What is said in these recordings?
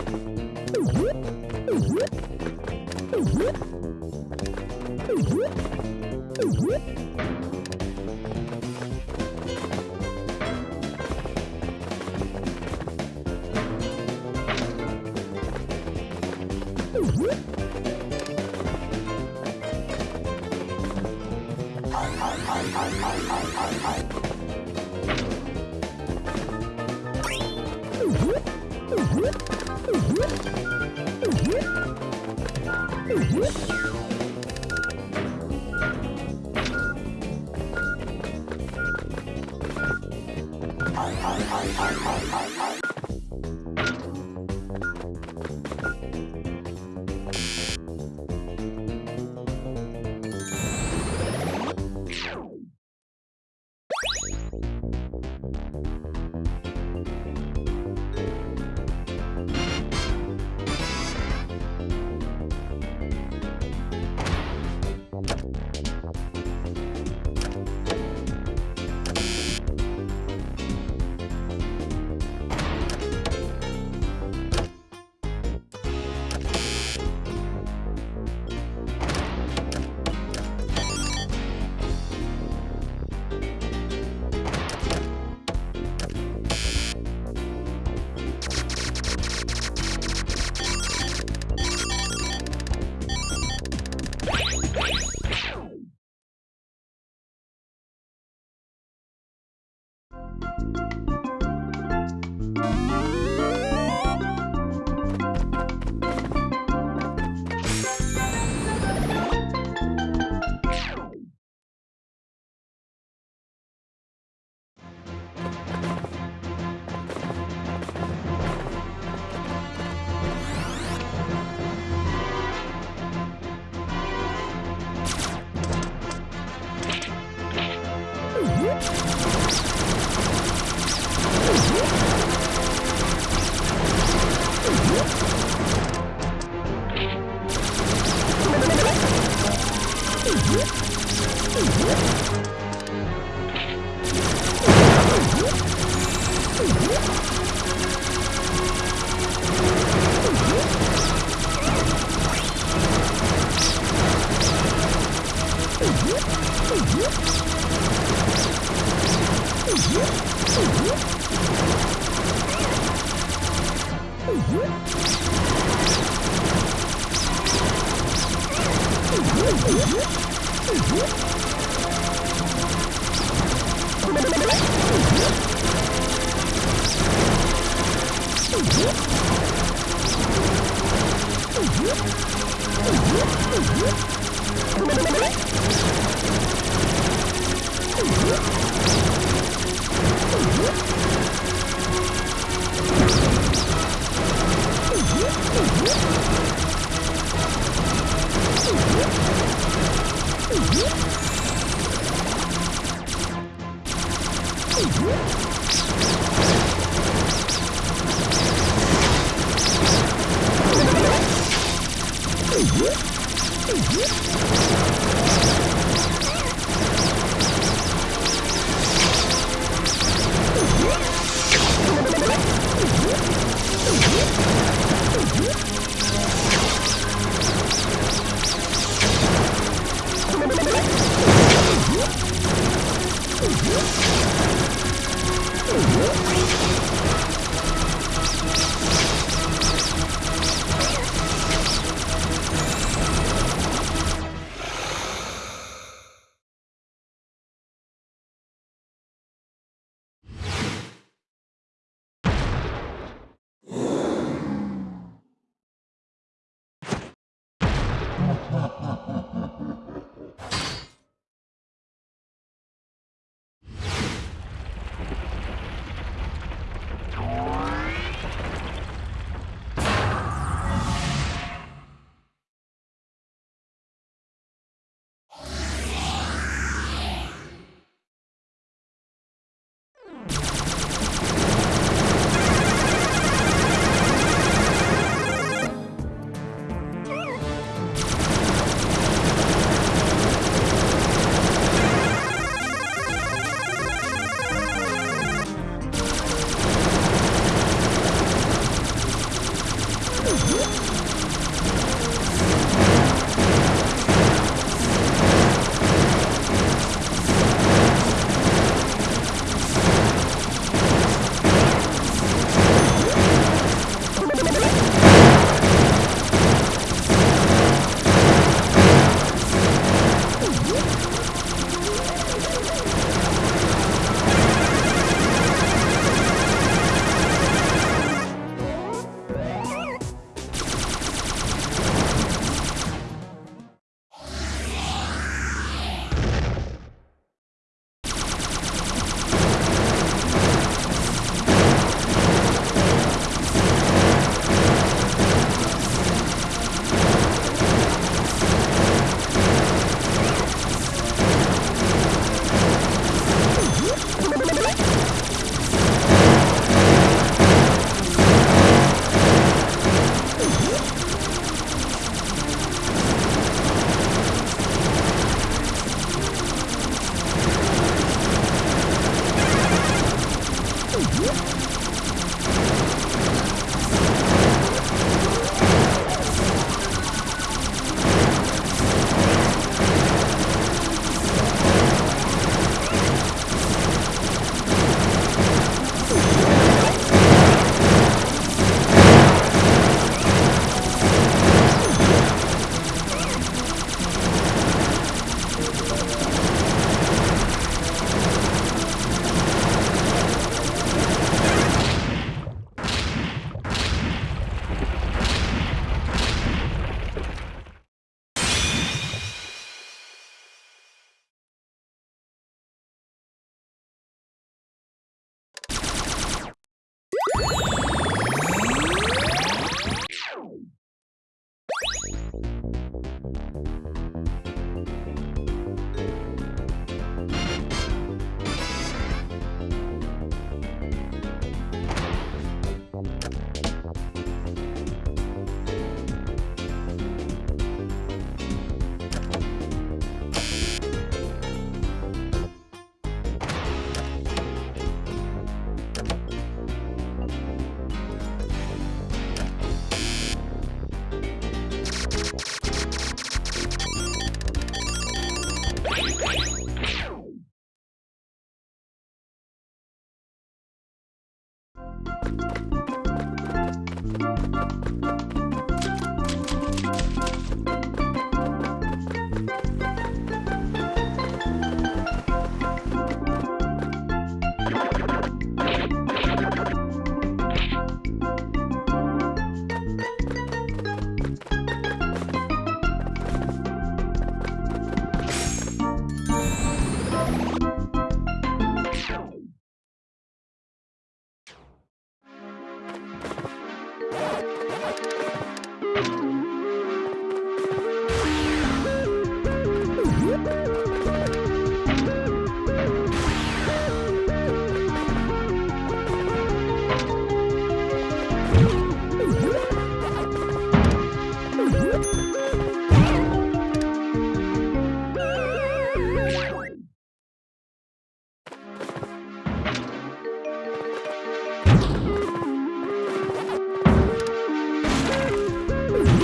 Whoop!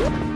you.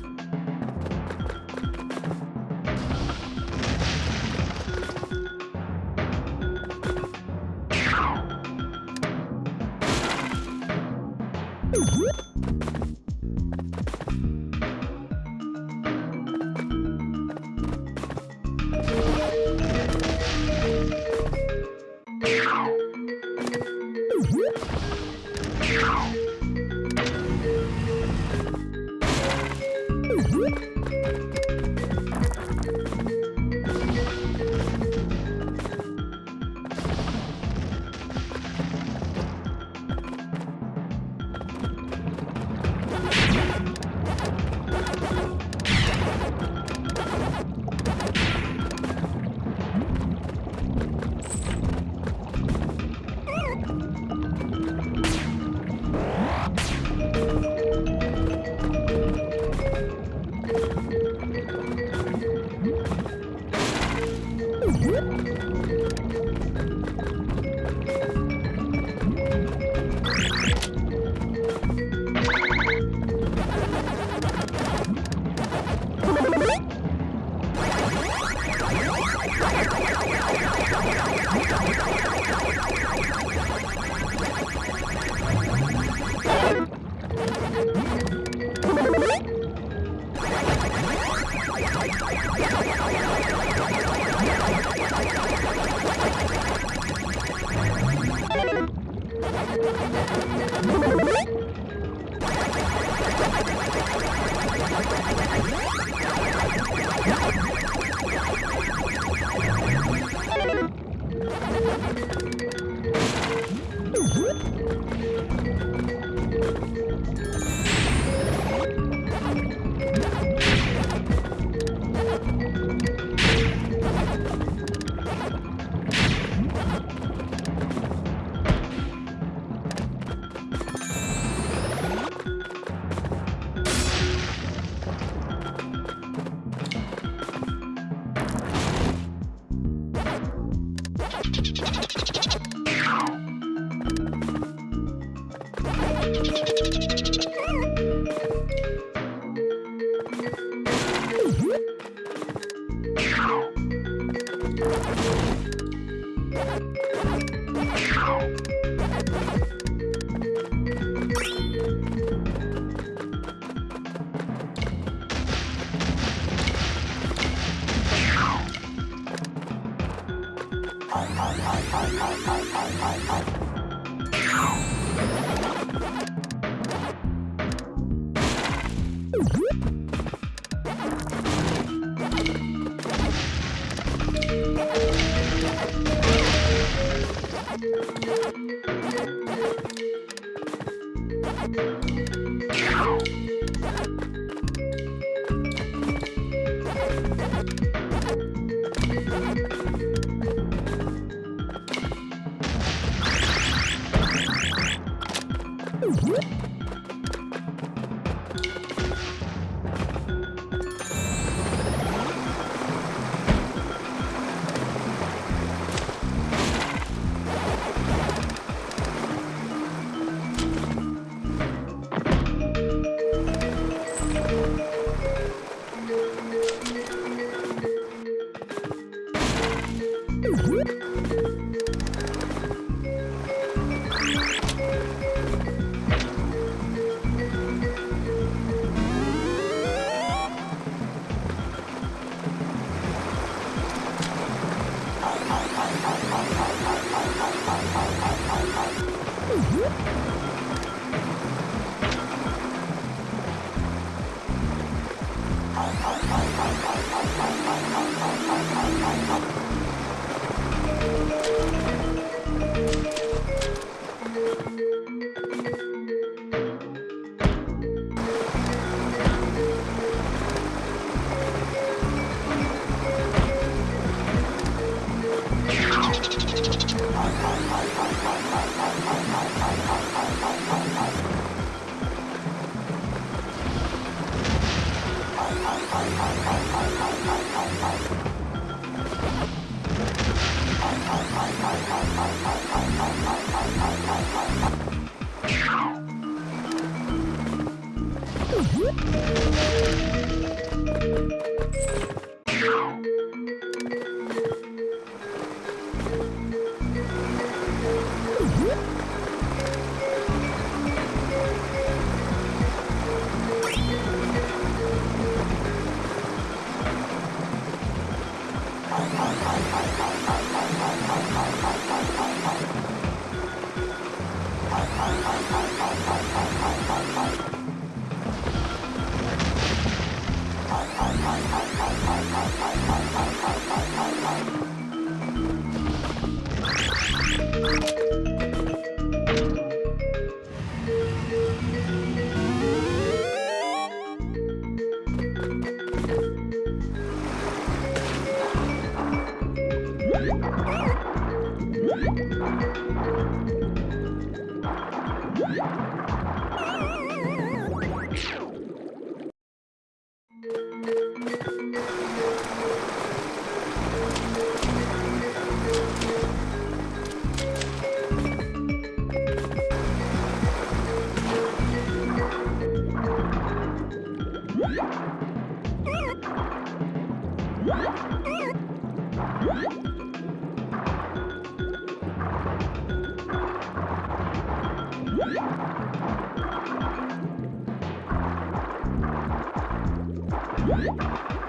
Thank you. Woo!